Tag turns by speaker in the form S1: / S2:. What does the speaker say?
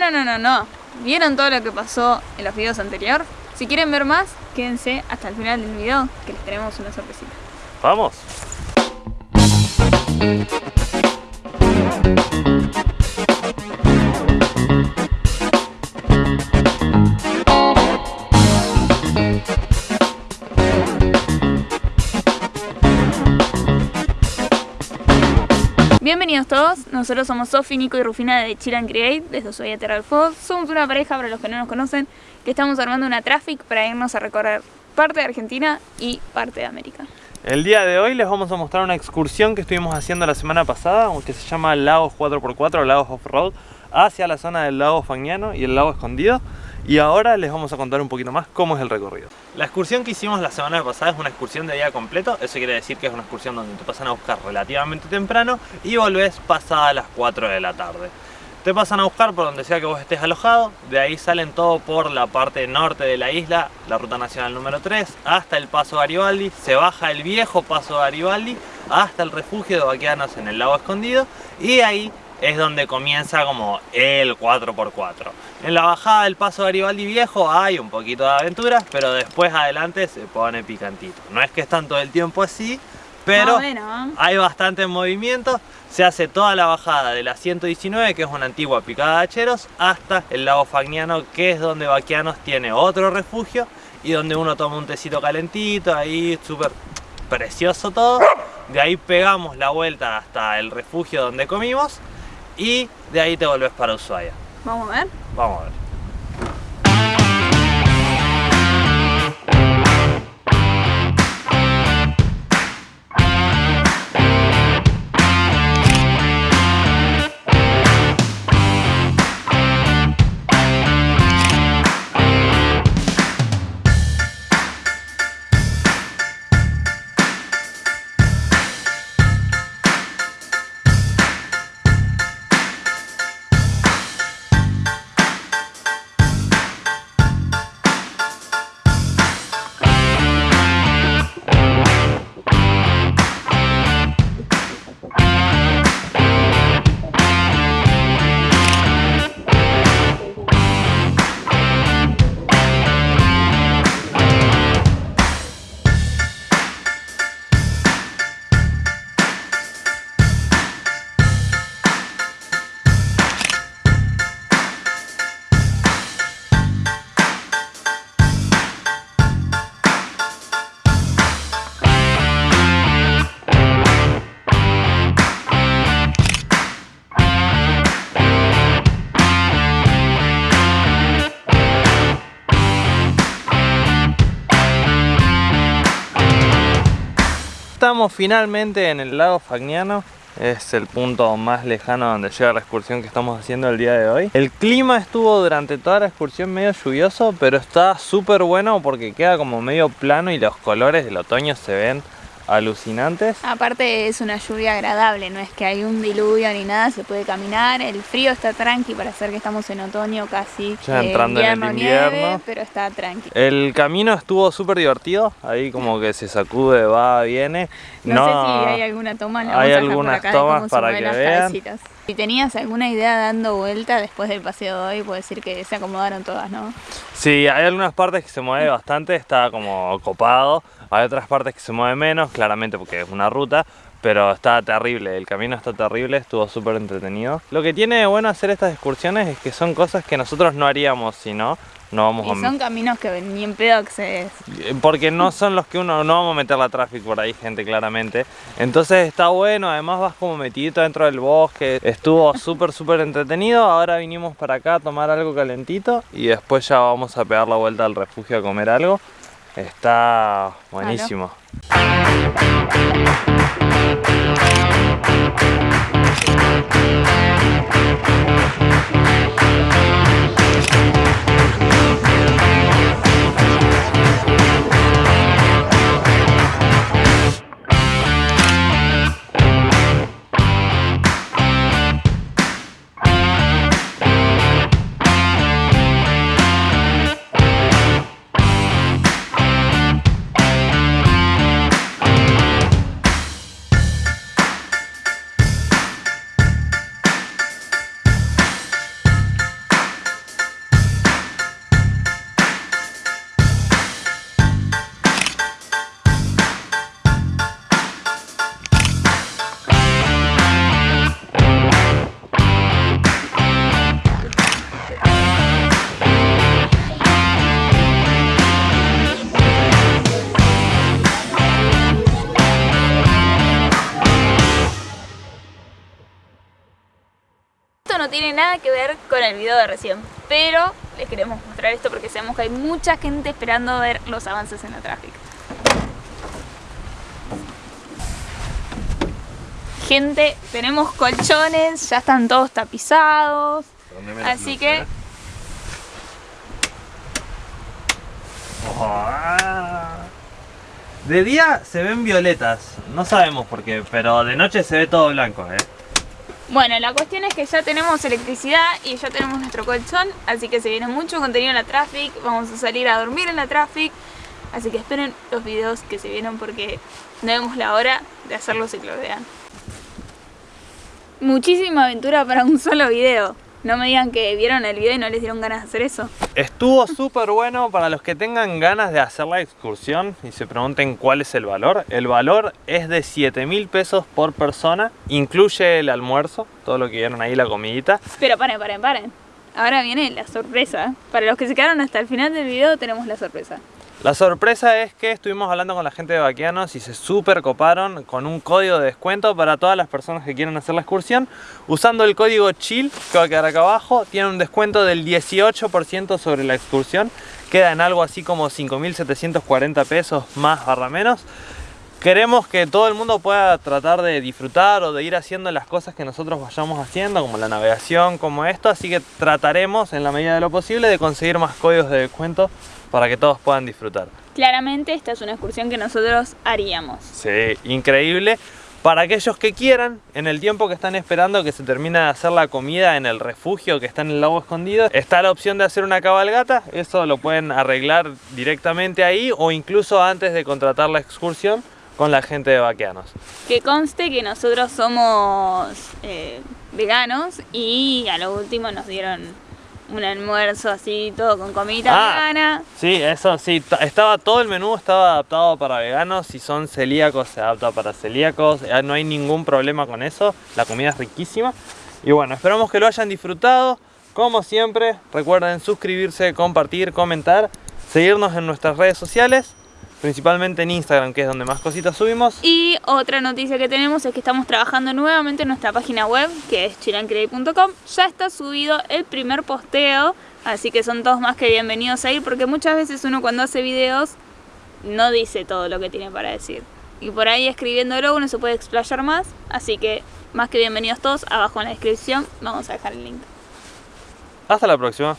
S1: No, no, no, no. ¿Vieron todo lo que pasó en los videos anteriores? Si quieren ver más, quédense hasta el final del video que les tenemos una sorpresita.
S2: ¡Vamos!
S1: Bienvenidos todos, nosotros somos Sofi, Nico y Rufina de Chill and Create, desde Ushuaia Terra del Fuego. Somos una pareja, para los que no nos conocen, que estamos armando una traffic para irnos a recorrer parte de Argentina y parte de América.
S2: El día de hoy les vamos a mostrar una excursión que estuvimos haciendo la semana pasada, que se llama Lagos 4x4, Lagos Off-Road, hacia la zona del lago Fagnano y el lago Escondido. Y ahora les vamos a contar un poquito más cómo es el recorrido. La excursión que hicimos la semana pasada es una excursión de día completo. Eso quiere decir que es una excursión donde te pasan a buscar relativamente temprano y volvés pasada las 4 de la tarde. Te pasan a buscar por donde sea que vos estés alojado, de ahí salen todo por la parte norte de la isla, la ruta nacional número 3, hasta el Paso Garibaldi, se baja el viejo Paso Garibaldi hasta el refugio de vaqueanos en el lago escondido y ahí es donde comienza como el 4x4. En la bajada del paso Garibaldi Viejo hay un poquito de aventuras, pero después adelante se pone picantito. No es que están todo el tiempo así, pero hay bastante movimiento. Se hace toda la bajada de la 119, que es una antigua picada de hacheros, hasta el lago Fagniano, que es donde Baquianos tiene otro refugio y donde uno toma un tecito calentito, ahí súper precioso todo. De ahí pegamos la vuelta hasta el refugio donde comimos y de ahí te volvés para Ushuaia.
S1: ¿Vamos a ver?
S2: Vamos a ver. Estamos finalmente en el lago Fagnano es el punto más lejano donde llega la excursión que estamos haciendo el día de hoy. El clima estuvo durante toda la excursión medio lluvioso, pero está súper bueno porque queda como medio plano y los colores del otoño se ven alucinantes.
S1: Aparte es una lluvia agradable, no es que hay un diluvio ni nada, se puede caminar, el frío está tranqui para hacer que estamos en otoño casi.
S2: Ya entrando en el invierno.
S1: pero está tranqui.
S2: El camino estuvo súper divertido, ahí como que se sacude, va, viene.
S1: No, sé si hay alguna toma,
S2: hay algunas tomas para que vean.
S1: Si tenías alguna idea dando vuelta después del paseo de hoy, puedo decir que se acomodaron todas, ¿no?
S2: Sí, hay algunas partes que se mueve bastante, está como copado. Hay otras partes que se mueve menos, claramente porque es una ruta, pero está terrible, el camino está terrible, estuvo súper entretenido. Lo que tiene de bueno hacer estas excursiones es que son cosas que nosotros no haríamos si no, no vamos
S1: y son caminos que ni en pedo accedes.
S2: Porque no son los que uno, no vamos a meter la tráfico por ahí, gente, claramente. Entonces está bueno, además vas como metidito dentro del bosque. Estuvo súper, súper entretenido. Ahora vinimos para acá a tomar algo calentito y después ya vamos a pegar la vuelta al refugio a comer algo. Está buenísimo. We'll be right back.
S1: Tiene nada que ver con el video de recién, pero les queremos mostrar esto porque sabemos que hay mucha gente esperando ver los avances en la tráfico. Gente, tenemos colchones, ya están todos tapizados, así que
S2: De día se ven violetas, no sabemos por qué, pero de noche se ve todo blanco, ¿eh?
S1: Bueno, la cuestión es que ya tenemos electricidad y ya tenemos nuestro colchón, así que se viene mucho contenido en la Traffic, vamos a salir a dormir en la Traffic, así que esperen los videos que se vienen porque no vemos la hora de hacerlos y que. Muchísima aventura para un solo video. No me digan que vieron el video y no les dieron ganas de hacer eso.
S2: Estuvo súper bueno para los que tengan ganas de hacer la excursión y se pregunten cuál es el valor. El valor es de 7 mil pesos por persona, incluye el almuerzo, todo lo que vieron ahí, la comidita.
S1: Pero paren, paren, paren. Ahora viene la sorpresa. Para los que se quedaron hasta el final del video tenemos la sorpresa.
S2: La sorpresa es que estuvimos hablando con la gente de Baquianos y se super coparon con un código de descuento para todas las personas que quieran hacer la excursión. Usando el código CHILL, que va a quedar acá abajo, tiene un descuento del 18% sobre la excursión. Queda en algo así como 5.740 pesos más barra menos. Queremos que todo el mundo pueda tratar de disfrutar o de ir haciendo las cosas que nosotros vayamos haciendo, como la navegación, como esto, así que trataremos en la medida de lo posible de conseguir más códigos de descuento para que todos puedan disfrutar.
S1: Claramente esta es una excursión que nosotros haríamos.
S2: Sí, increíble. Para aquellos que quieran, en el tiempo que están esperando que se termine de hacer la comida en el refugio que está en el lago escondido, está la opción de hacer una cabalgata, eso lo pueden arreglar directamente ahí o incluso antes de contratar la excursión con la gente de Vaqueanos.
S1: Que conste que nosotros somos eh, veganos y a lo último nos dieron un almuerzo así, todo con comida ah, vegana.
S2: Sí, eso sí, estaba todo el menú estaba adaptado para veganos, si son celíacos se adapta para celíacos, no hay ningún problema con eso, la comida es riquísima. Y bueno, esperamos que lo hayan disfrutado. Como siempre, recuerden suscribirse, compartir, comentar, seguirnos en nuestras redes sociales principalmente en Instagram, que es donde más cositas subimos.
S1: Y otra noticia que tenemos es que estamos trabajando nuevamente en nuestra página web, que es chilancreate.com. Ya está subido el primer posteo, así que son todos más que bienvenidos a ir, porque muchas veces uno cuando hace videos no dice todo lo que tiene para decir. Y por ahí escribiéndolo uno se puede explayar más, así que más que bienvenidos todos, abajo en la descripción vamos a dejar el link.
S2: Hasta la próxima.